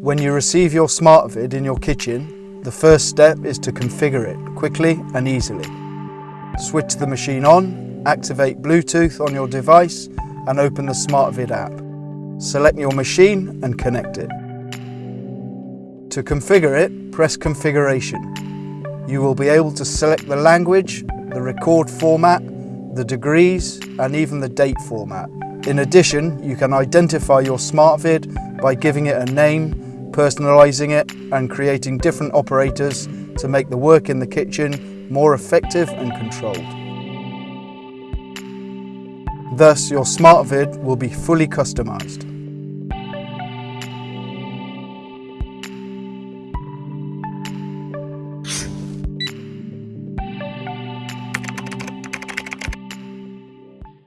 When you receive your SmartVide in your kitchen, the first step is to configure it quickly and easily. Switch the machine on, activate Bluetooth on your device and open the SmartVide app. Select your machine and connect it. To configure it, press Configuration. You will be able to select the language, the record format, the degrees and even the date format. In addition, you can identify your SmartVide by giving it a name, personalising it and creating different operators to make the work in the kitchen more effective and controlled. Thus, your SmartVide will be fully customised.